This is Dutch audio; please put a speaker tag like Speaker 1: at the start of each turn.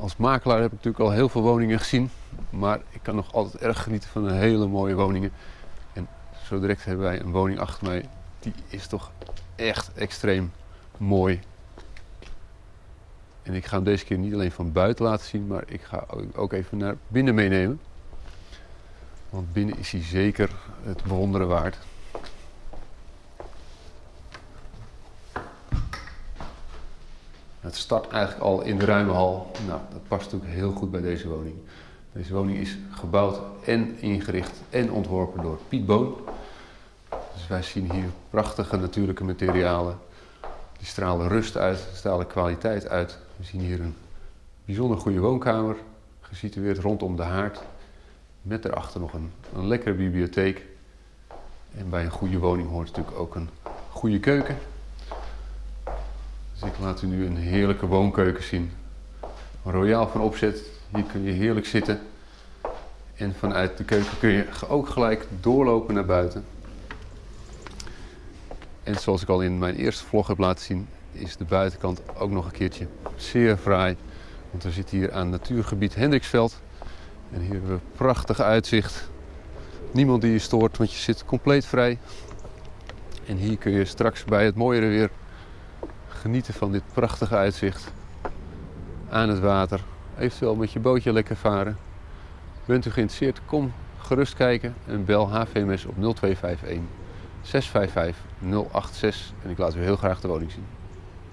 Speaker 1: Als makelaar heb ik natuurlijk al heel veel woningen gezien, maar ik kan nog altijd erg genieten van hele mooie woningen. En zo direct hebben wij een woning achter mij, die is toch echt extreem mooi. En ik ga hem deze keer niet alleen van buiten laten zien, maar ik ga ook even naar binnen meenemen. Want binnen is hij zeker het bewonderen waard. Het start eigenlijk al in de ruime hal. Nou, dat past natuurlijk heel goed bij deze woning. Deze woning is gebouwd en ingericht en ontworpen door Piet Boon. Dus wij zien hier prachtige natuurlijke materialen. Die stralen rust uit, stralen kwaliteit uit. We zien hier een bijzonder goede woonkamer, gesitueerd rondom de haard. Met daarachter nog een, een lekkere bibliotheek. En bij een goede woning hoort natuurlijk ook een goede keuken. Dus ik laat u nu een heerlijke woonkeuken zien. Royaal van opzet. Hier kun je heerlijk zitten. En vanuit de keuken kun je ook gelijk doorlopen naar buiten. En zoals ik al in mijn eerste vlog heb laten zien, is de buitenkant ook nog een keertje zeer fraai. Want we zitten hier aan natuurgebied Hendriksveld. En hier hebben we prachtig uitzicht. Niemand die je stoort, want je zit compleet vrij. En hier kun je straks bij het mooiere weer genieten van dit prachtige uitzicht. Aan het water. Eventueel met je bootje lekker varen. Bent u geïnteresseerd? Kom gerust kijken en bel HVMS op 0251 655 086 en ik laat u heel graag de woning zien.